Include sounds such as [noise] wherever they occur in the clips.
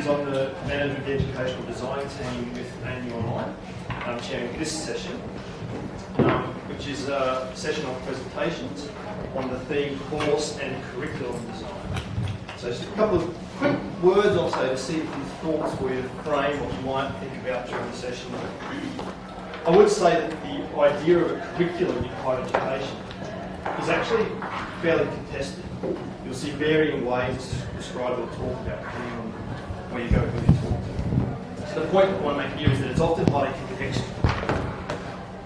is on the Management Educational Design team with ANU Online, um, chairing this session, um, which is a session of presentations on the theme course and curriculum design. So just a couple of quick words I'll say to see if these thoughts will frame what you might think about during the session. I would say that the idea of a curriculum in higher education is actually fairly contested. You'll see varying ways to describe or talk about on where you go. So the point I want to make here is that it's often highly contextual.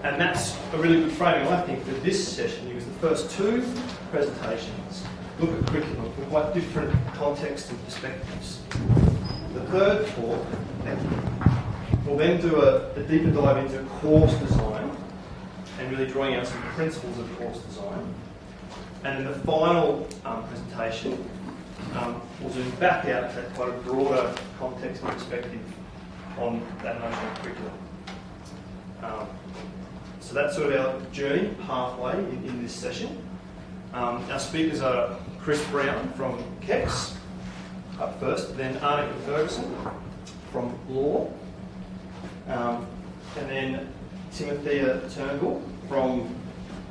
And that's a really good framing, I think, for this session because the first two presentations look at curriculum from quite different contexts and perspectives. The third talk will then do a, a deeper dive into course design and really drawing out some principles of course design. And in the final um, presentation, um, we'll zoom back out to quite a broader context and perspective on that notion of curriculum. Um, so that's sort of our journey halfway in, in this session. Um, our speakers are Chris Brown from KEX up first, then Annika Ferguson from Law, um, and then Timothea Turnbull from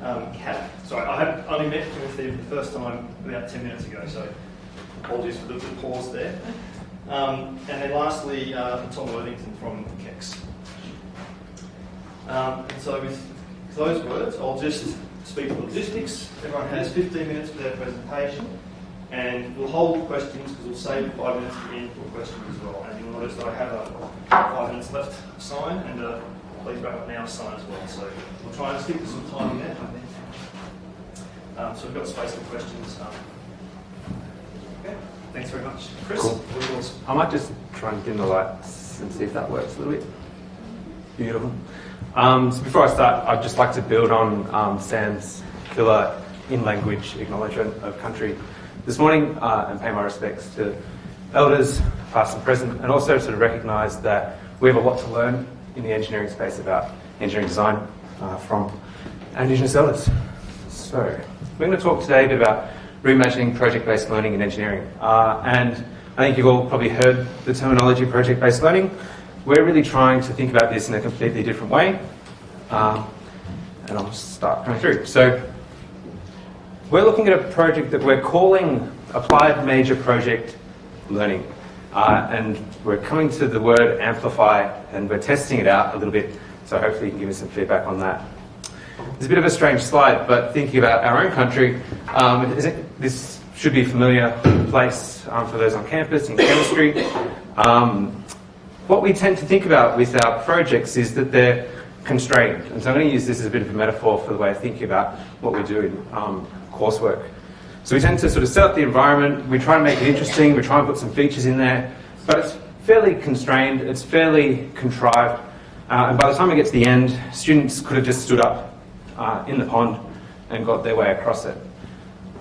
um, CAP. Sorry, I have only met Timothea for the first time about 10 minutes ago, so apologies for the, the pause there. Um, and then lastly, uh, Tom Worthington from KEX. Um, and so with those words, I'll just speak to logistics. Everyone has 15 minutes for their presentation, and we'll hold questions because we'll save five minutes at the end for questions as well. And you'll notice that I have a five minutes left sign and a please wrap up now sign as well. So we'll try and stick to some time there. Um, so we've got space for questions. Um. Thanks very much. Chris, Cool. I might just try and dim the lights and see if that works a little bit. Beautiful. Um, so before I start, I'd just like to build on um, Sam's killer in-language acknowledgement of country this morning uh, and pay my respects to elders, past and present, and also sort of recognise that we have a lot to learn in the engineering space about engineering design uh, from Indigenous elders. So we're going to talk today a bit about reimagining project-based learning in engineering. Uh, and I think you've all probably heard the terminology project-based learning. We're really trying to think about this in a completely different way. Um, and I'll start going through. So we're looking at a project that we're calling Applied Major Project Learning. Uh, and we're coming to the word amplify and we're testing it out a little bit. So hopefully you can give us some feedback on that. It's a bit of a strange slide, but thinking about our own country, um, it, this should be a familiar place um, for those on campus in chemistry. Um, what we tend to think about with our projects is that they're constrained. And so I'm going to use this as a bit of a metaphor for the way of thinking about what we do in um, coursework. So we tend to sort of set up the environment, we try and make it interesting, we try and put some features in there, but it's fairly constrained, it's fairly contrived, uh, and by the time we get to the end, students could have just stood up uh, in the pond and got their way across it.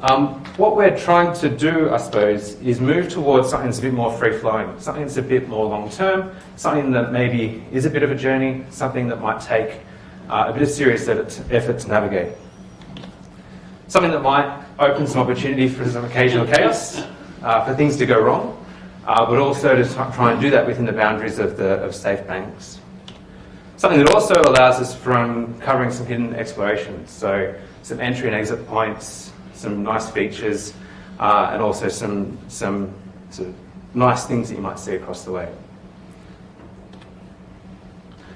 Um, what we're trying to do, I suppose, is move towards something that's a bit more free-flowing, something that's a bit more long-term, something that maybe is a bit of a journey, something that might take uh, a bit of serious effort to navigate. Something that might open some opportunity for some occasional chaos, uh, for things to go wrong, uh, but also to try and do that within the boundaries of, the, of safe banks. Something that also allows us from covering some hidden explorations, so some entry and exit points, some nice features, uh, and also some, some sort of nice things that you might see across the way.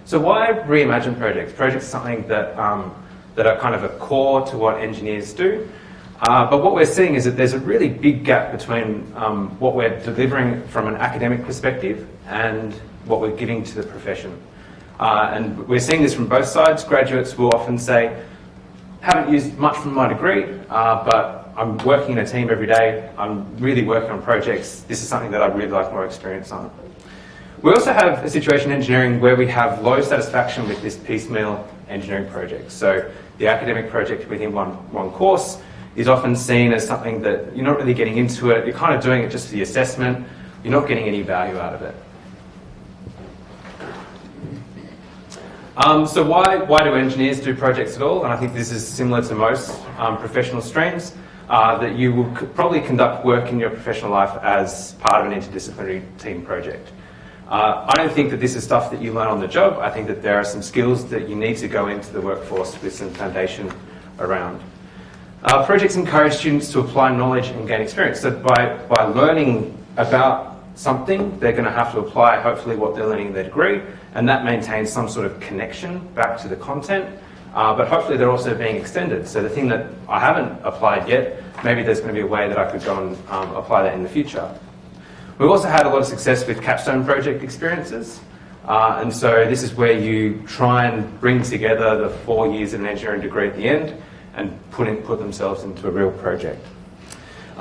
So why reimagine projects? Projects are something that, um, that are kind of a core to what engineers do. Uh, but what we're seeing is that there's a really big gap between um, what we're delivering from an academic perspective and what we're giving to the profession. Uh, and we're seeing this from both sides. Graduates will often say, haven't used much from my degree, uh, but I'm working in a team every day. I'm really working on projects. This is something that I'd really like more experience on. We also have a situation in engineering where we have low satisfaction with this piecemeal engineering project. So the academic project within one, one course is often seen as something that you're not really getting into it. You're kind of doing it just for the assessment. You're not getting any value out of it. Um, so why, why do engineers do projects at all? And I think this is similar to most um, professional streams. uh, that you will probably conduct work in your professional life as part of an interdisciplinary team project. Uh, I don't think that this is stuff that you learn on the job. I think that there are some skills that you need to go into the workforce with some foundation around. Uh, projects encourage students to apply knowledge and gain experience. So by, by learning about something, they're going to have to apply hopefully what they're learning in their degree, and that maintains some sort of connection back to the content. Uh, but hopefully they're also being extended. So the thing that I haven't applied yet, maybe there's going to be a way that I could go and um, apply that in the future. We've also had a lot of success with capstone project experiences. Uh, and so this is where you try and bring together the four years of an engineering degree at the end and put, in, put themselves into a real project.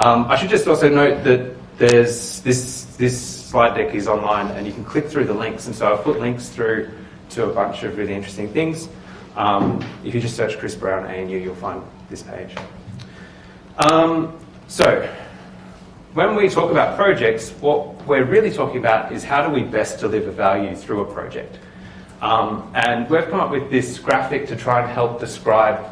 Um, I should just also note that there's this, this slide deck is online and you can click through the links. And so I've put links through to a bunch of really interesting things. Um, if you just search Chris Brown ANU, you'll find this page. Um, so, when we talk about projects, what we're really talking about is how do we best deliver value through a project. Um, and we've come up with this graphic to try and help describe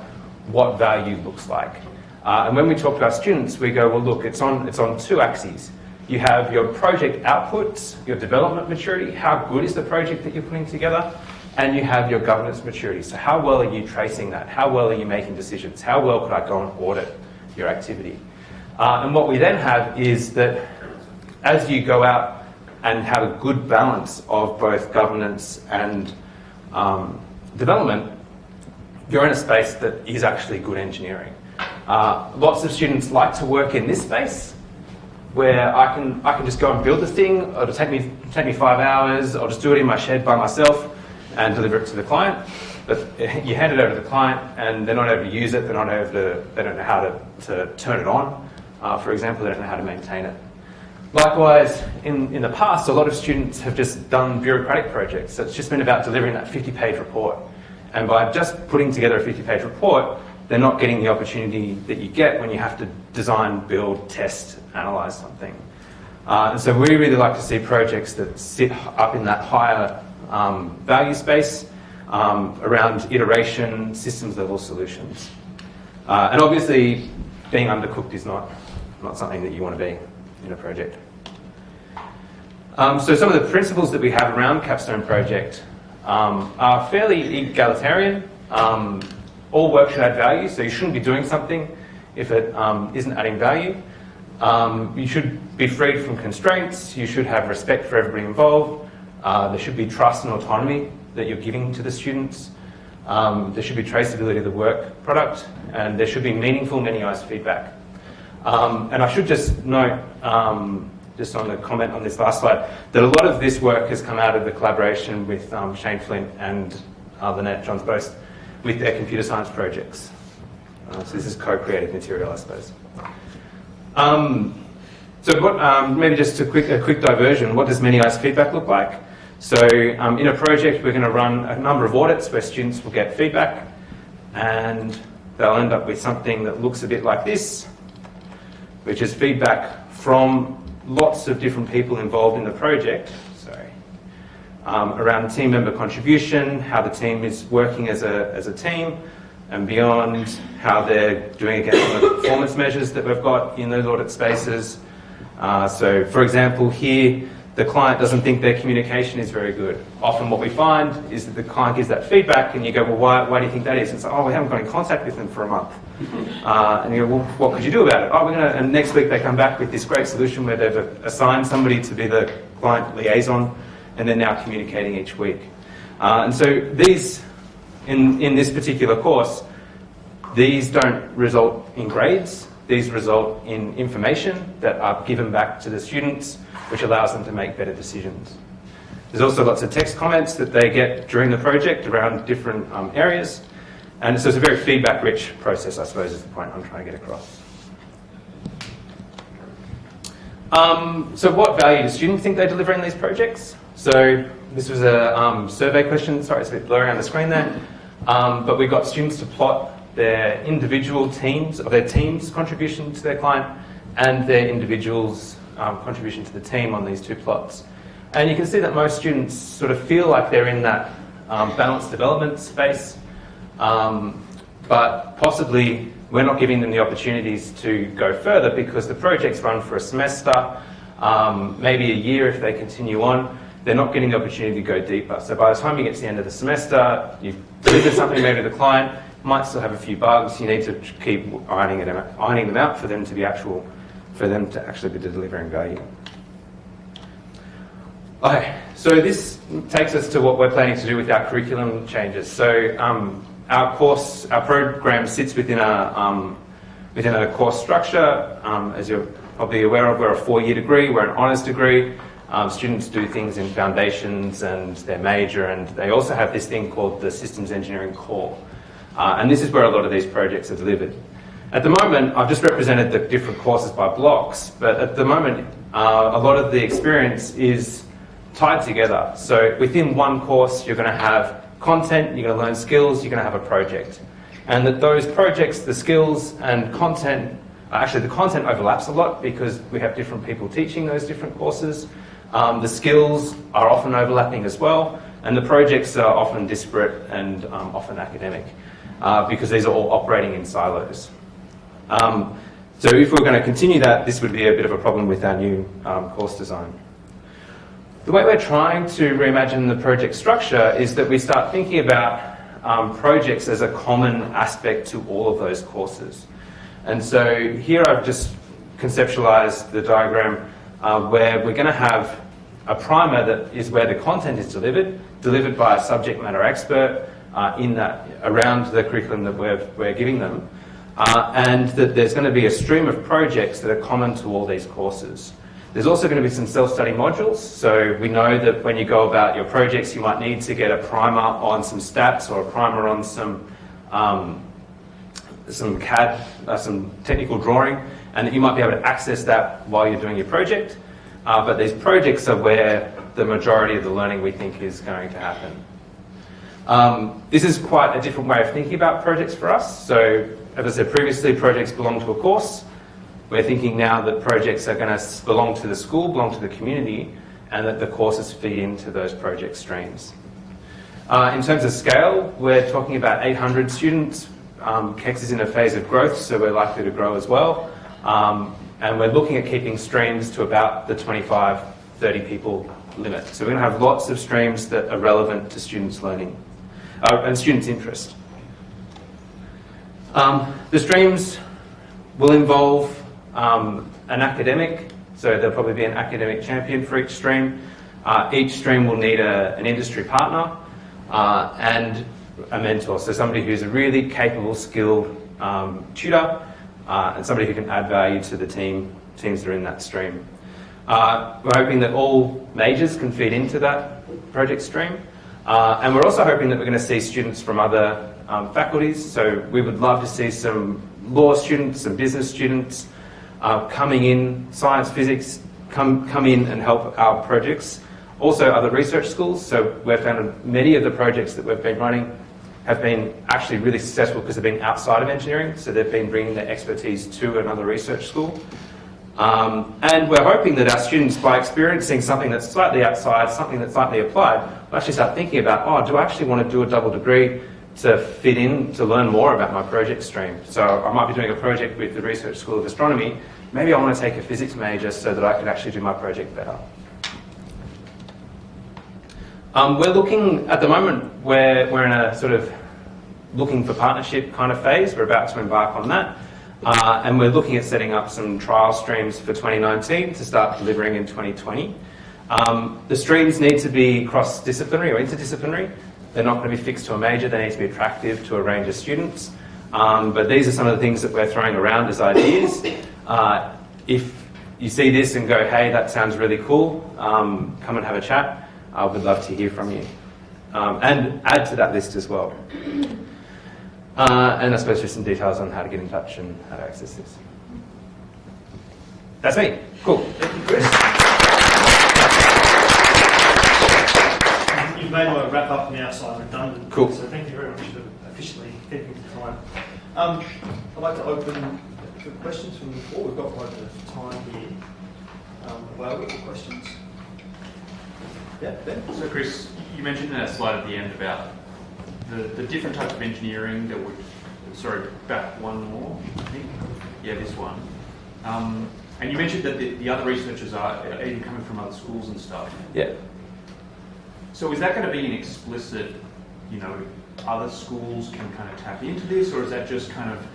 what value looks like. Uh, and when we talk to our students, we go, well, look, it's on, it's on two axes. You have your project outputs, your development maturity, how good is the project that you're putting together, and you have your governance maturity. So how well are you tracing that? How well are you making decisions? How well could I go and audit your activity? Uh, and what we then have is that as you go out and have a good balance of both governance and um, development, you're in a space that is actually good engineering. Uh, lots of students like to work in this space where I can, I can just go and build the thing, it'll take me, take me five hours, I'll just do it in my shed by myself and deliver it to the client. But [laughs] you hand it over to the client and they're not able to use it, they're not able to, they don't know how to, to turn it on. Uh, for example, they don't know how to maintain it. Likewise, in, in the past, a lot of students have just done bureaucratic projects. So it's just been about delivering that 50-page report. And by just putting together a 50-page report, they're not getting the opportunity that you get when you have to design, build, test, analyze something. Uh, and so we really like to see projects that sit up in that higher um, value space um, around iteration, systems level solutions. Uh, and obviously, being undercooked is not, not something that you want to be in a project. Um, so some of the principles that we have around Capstone Project um, are fairly egalitarian. Um, all work should add value, so you shouldn't be doing something if it um, not adding value. Um, you should be freed from constraints. You should have respect for everybody involved. Uh, there should be trust and autonomy that you're giving to the students. Um, there should be traceability of the work product, and there should be meaningful many eyes feedback. Um, and I should just note, um, just on the comment on this last slide, that a lot of this work has come out of the collaboration with um, Shane Flint and uh, Lynette Johns Boast with their computer science projects. Uh, so this is co-creative material, I suppose. Um, so what, um, maybe just a quick, a quick diversion, what does many eyes feedback look like? So um, in a project, we're going to run a number of audits where students will get feedback and they'll end up with something that looks a bit like this, which is feedback from lots of different people involved in the project, um, around team member contribution, how the team is working as a, as a team, and beyond how they're doing against some of the performance measures that we've got in those audit spaces. Uh, so for example, here, the client doesn't think their communication is very good. Often what we find is that the client gives that feedback and you go, well, why, why do you think that is? And it's like, oh, we haven't got in contact with them for a month. [laughs] Uh, and you go, well, what could you do about it? Oh, we're going to, and next week they come back with this great solution where they've assigned somebody to be the client liaison and they're now communicating each week. Uh, and so these, in, in this particular course, these don't result in grades, these result in information that are given back to the students which allows them to make better decisions. There's also lots of text comments that they get during the project around different um, areas. And so it's a very feedback-rich process, I suppose, is the point I'm trying to get across. Um, so what value do students think they deliver in these projects? So this was a um, survey question. Sorry, it's a bit blurry on the screen there. Um, but we got students to plot their individual teams, or their team's contribution to their client, and their individuals' um, contribution to the team on these two plots. And you can see that most students sort of feel like they're in that um, balanced development space, um, but possibly we're not giving them the opportunities to go further because the projects run for a semester, um, maybe a year if they continue on. They're not getting the opportunity to go deeper. So by the time you get to the end of the semester, you've delivered something maybe to the client, might still have a few bugs. You need to keep ironing, it ironing them out for them to be actual, for them to actually be delivering value. Okay, so this takes us to what we're planning to do with our curriculum changes. So um, our course, our program sits within a um, within a course structure. Um, as you're probably aware of, we're a four-year degree. We're an honours degree. Um, students do things in foundations and their major, and they also have this thing called the systems engineering core. Uh, and this is where a lot of these projects are delivered. At the moment, I've just represented the different courses by blocks, but at the moment, uh, a lot of the experience is tied together. So within one course, you're going to have content, you're going to learn skills, you're going to have a project. And that those projects, the skills and content, actually the content overlaps a lot because we have different people teaching those different courses. Um, the skills are often overlapping as well, and the projects are often disparate and um, often academic uh, because these are all operating in silos. Um, so if we're going to continue that, this would be a bit of a problem with our new um, course design. The way we're trying to reimagine the project structure is that we start thinking about um, projects as a common aspect to all of those courses. And so here I've just conceptualized the diagram uh, where we're going to have a primer that is where the content is delivered, delivered by a subject matter expert uh, in that, around the curriculum that we're, we're giving them, uh, and that there's going to be a stream of projects that are common to all these courses. There's also going to be some self-study modules. So we know that when you go about your projects, you might need to get a primer on some stats or a primer on some um, some CAD, uh, some technical drawing, and that you might be able to access that while you're doing your project. Uh, but these projects are where the majority of the learning we think is going to happen. Um, this is quite a different way of thinking about projects for us. So, as I said previously, projects belong to a course. We're thinking now that projects are going to belong to the school, belong to the community, and that the courses feed into those project streams. Uh, in terms of scale, we're talking about 800 students. Um, KEX is in a phase of growth, so we're likely to grow as well. Um, and we're looking at keeping streams to about the 25, 30 people limit. So we're going to have lots of streams that are relevant to students' learning uh, and students' interest. Um, the streams will involve um, an academic, so there'll probably be an academic champion for each stream. Uh, each stream will need a, an industry partner uh, and a mentor, so somebody who's a really capable, skilled um, tutor uh, and somebody who can add value to the team, teams that are in that stream. Uh, we're hoping that all majors can feed into that project stream. Uh, and we're also hoping that we're going to see students from other um, faculties. So we would love to see some law students, some business students, uh, coming in, science, physics, come, come in and help our projects. Also other research schools, so we've found many of the projects that we've been running have been actually really successful because they've been outside of engineering, so they've been bringing their expertise to another research school. Um, and we're hoping that our students, by experiencing something that's slightly outside, something that's slightly applied, will actually start thinking about, oh, do I actually want to do a double degree to fit in, to learn more about my project stream? So I might be doing a project with the Research School of Astronomy, maybe I want to take a physics major so that I can actually do my project better. Um, we're looking, at the moment, we're, we're in a sort of looking for partnership kind of phase. We're about to embark on that. Uh, and we're looking at setting up some trial streams for 2019 to start delivering in 2020. Um, the streams need to be cross-disciplinary or interdisciplinary. They're not going to be fixed to a major. They need to be attractive to a range of students. Um, but these are some of the things that we're throwing around as ideas. Uh, if you see this and go, hey, that sounds really cool, um, come and have a chat. I would love to hear from you. Um, and add to that list as well. Uh, and I suppose just some details on how to get in touch and how to access this. That's me. Cool. Thank you, Chris. You've made my wrap up now side redundant. Cool. So thank you very much for officially keeping the time. Um, I'd like to open for questions from the floor. We've got quite a bit of time here. Um, available for questions. Yeah, Ben? So Chris, you mentioned in that slide at the end about the, the different types of engineering that would sorry, back one more, I think. Yeah, this one. Um, and you mentioned that the, the other researchers are even coming from other schools and stuff. Yeah. So is that going to be an explicit, you know, other schools can kind of tap into this, or is that just kind of,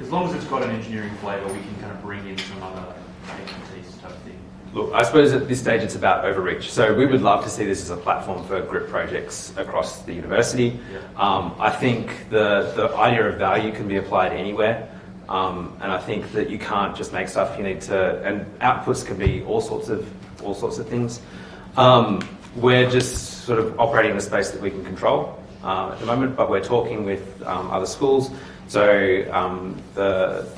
as long as it's got an engineering flavour, we can kind of bring in some other expertise type thing? Look, I suppose at this stage it's about overreach. So we would love to see this as a platform for group projects across the university. Um, I think the, the idea of value can be applied anywhere. Um, and I think that you can't just make stuff. You need to, and outputs can be all sorts of all sorts of things. Um, we're just sort of operating in a space that we can control uh, at the moment, but we're talking with um, other schools. So um, the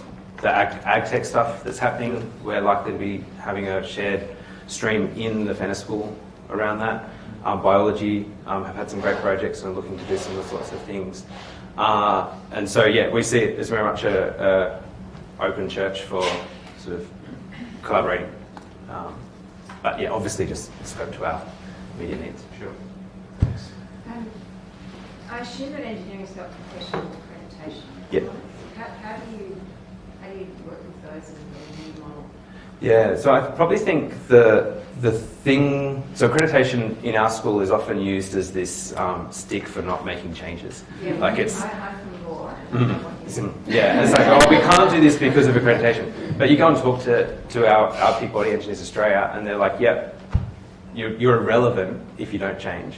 the ag, ag tech stuff that's happening, we're likely to be having a shared stream in the Fenner School around that. Um, biology um, have had some great projects and are looking to do similar sorts of things. Uh, and so, yeah, we see it as very much a, a open church for sort of collaborating. Um, but yeah, obviously just scope to our media needs. Sure. Thanks. Um, I assume that engineering's got professional accreditation. Yep. How, how do you, how do you work with those in the new model? Yeah, so I probably think the the thing. So accreditation in our school is often used as this um, stick for not making changes. Yeah, like it's I, I'm law. and Mhm. I want you It's in- Yeah, it's like, oh, we can't do this because of accreditation. But you go and talk to, to our, our Peak Body Engineers Australia, and they're like, yep, you're, you're irrelevant if you don't change.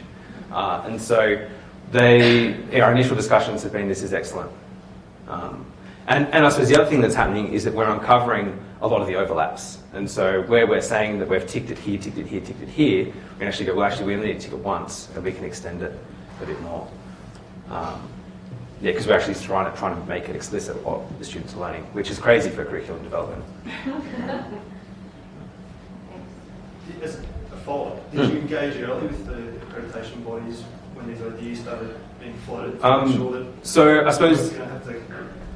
Uh, and so they, our initial discussions have been, this is excellent. Um, and, and I suppose the other thing that's happening is that we're uncovering a lot of the overlaps. And so where we're saying that we've ticked it here, ticked it here, ticked it here, we can actually go, well, actually, we only need to tick it once, and we can extend it a bit more. Um, yeah, because we're actually trying to, trying to make it explicit what the students are learning, which is crazy for curriculum development. [laughs] A did you engage early with the accreditation bodies when these ideas started being floated? to Um, sure that So I suppose, to have to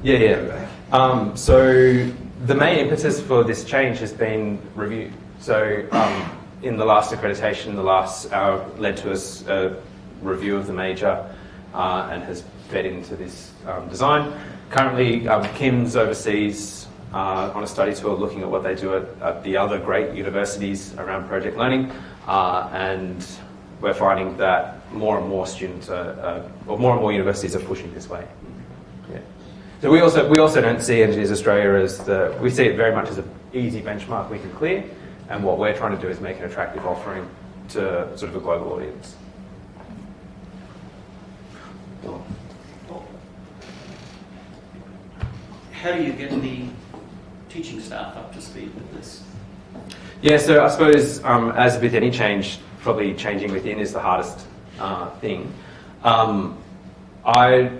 yeah, yeah. Um, so the main impetus for this change has been review. So um, in the last accreditation, the last uh, led to us a review of the major uh, and has fed into this um, design. Currently, um, Kim's overseas uh, on a study tour looking at what they do at, at the other great universities around project learning, uh, and we're finding that more and more students are, uh, or more and more universities are pushing this way. Yeah. So we also we also don't see Engineers Australia as the we see it very much as an easy benchmark we can clear, and what we're trying to do is make an attractive offering to sort of a global audience. How do you get the teaching staff up to speed with this? Yeah, so I suppose um, as with any change, probably changing within is the hardest uh, thing. Um, I,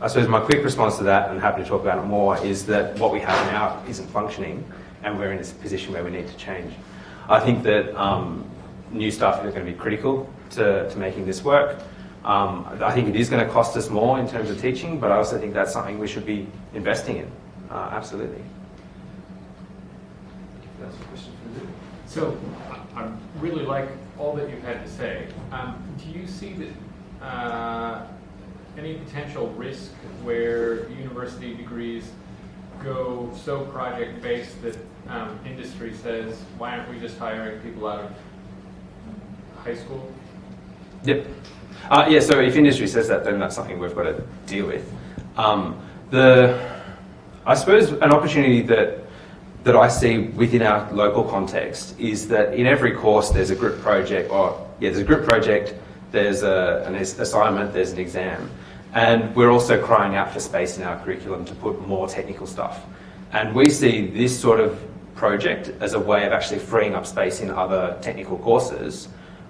I suppose my quick response to that, and happy to talk about it more, is that what we have now isn't functioning, and we're in this position where we need to change. I think that um, new staff are going to be critical to, to making this work. Um, I think it is going to cost us more in terms of teaching, but I also think that's something we should be investing in. Uh, absolutely. That's a question for you. So I I really like all that you've had to say. Um, do you see that uh, any potential risk where university degrees go so project based that um, industry says, why aren't we just hiring people out of high school? Yep. Uh, yeah, so if industry says that, then that's something we've got to deal with. Um, the, I suppose an opportunity that, that I see within our local context is that in every course there's a group project, or yeah, there's a group project, there's a, an assignment, there's an exam. And we're also crying out for space in our curriculum to put more technical stuff. And we see this sort of project as a way of actually freeing up space in other technical courses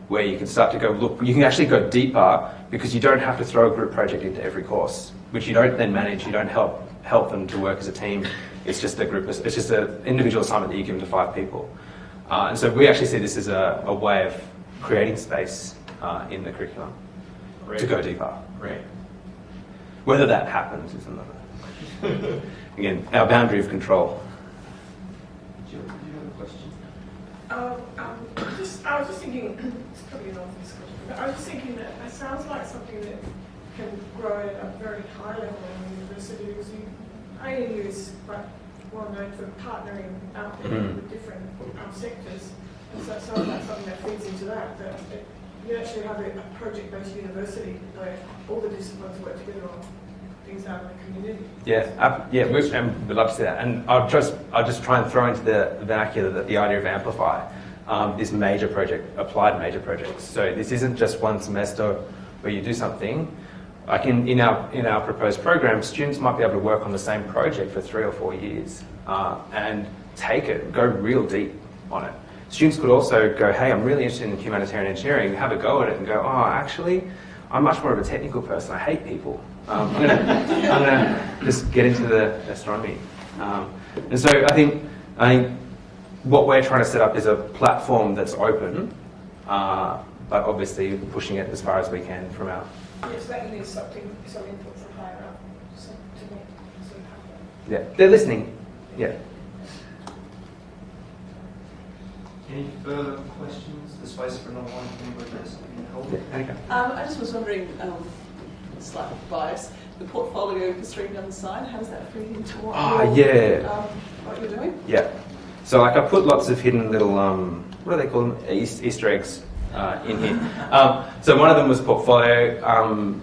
where you can start to go, look, you can actually go deeper because you don't have to throw a group project into every course, which you don't then manage, you don't help help them to work as a team. It's just a group, it's just an individual assignment that you give them to five people. Uh, and so we actually see this as a, a way of creating space uh, in the curriculum to go deeper. Great. Whether that happens is another. [laughs] Again, our boundary of control. Do you, do you have a question? Um, um, [coughs] just, I was just thinking, [coughs] it's probably an obvious question, but I was just thinking that it sounds like something that can grow at a very high level in university because you, Is quite well known for partnering out there Mm. with different um, sectors. And so some of that's something that feeds into that, that it, you actually have a, a project-based university where all the disciplines work together on things out in the community. Yeah, uh, yeah, we, and we'd love to see that. And I'll just, I'll just try and throw into the vernacular that the idea of Amplify, um, this major project, applied major projects. So this isn't just one semester where you do something. Like in, in, our, in our proposed program, students might be able to work on the same project for three or four years uh, and take it, go real deep on it. Students could also go, hey, I'm really interested in humanitarian engineering, have a go at it and go, oh, actually, I'm much more of a technical person. I hate people. Um, I'm going to just get into the astronomy. Um, and so I think, I think what we're trying to set up is a platform that's open, uh, but obviously pushing it as far as we can from our Yes, that needs something, some input from higher up, so to make sort happen. Yeah, they're listening. Yeah. Any further questions? The space for another one, if anybody has something to hold. yeah. Annika. Um, I just was wondering, um, slight bias, the portfolio history down the side, how does that fit into what, Ah, you're, yeah. um, what you're doing? Yeah. So like I put lots of hidden little um, what do they call them? Easter eggs uh, in here. Um, so one of them was portfolio. Um,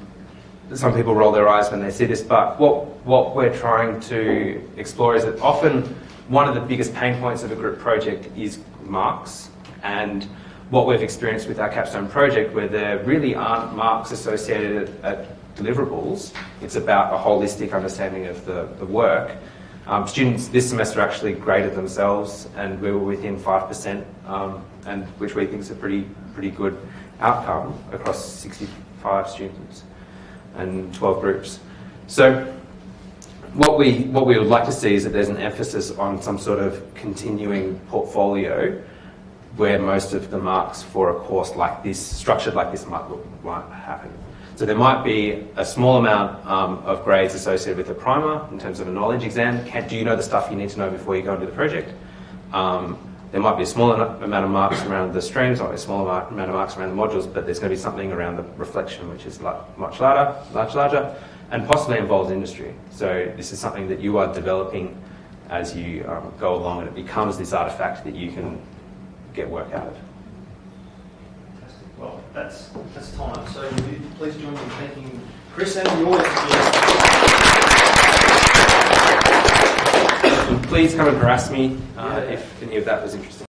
some people roll their eyes when they see this, but what what we're trying to explore is that often one of the biggest pain points of a group project is marks and what we've experienced with our capstone project where there really aren't marks associated at deliverables it's about a holistic understanding of the, the work um, students this semester actually graded themselves, and we were within five percent, um, and which we think is a pretty pretty good outcome across 65 students and 12 groups. So, what we what we would like to see is that there's an emphasis on some sort of continuing portfolio, where most of the marks for a course like this, structured like this, might look might happen. So there might be a small amount um, of grades associated with a primer in terms of a knowledge exam. Can, do you know the stuff you need to know before you go into the project? Um, there might be a small amount of marks around the streams, or a small amount of marks around the modules, but there's going to be something around the reflection, which is much larger, much larger, and possibly involves industry. So this is something that you are developing as you um, go along, and it becomes this artifact that you can get work out of. Fantastic. Well, that's, that's time. So please join me in thanking Chris and the audience. Please come and harass me uh, if any of that was interesting.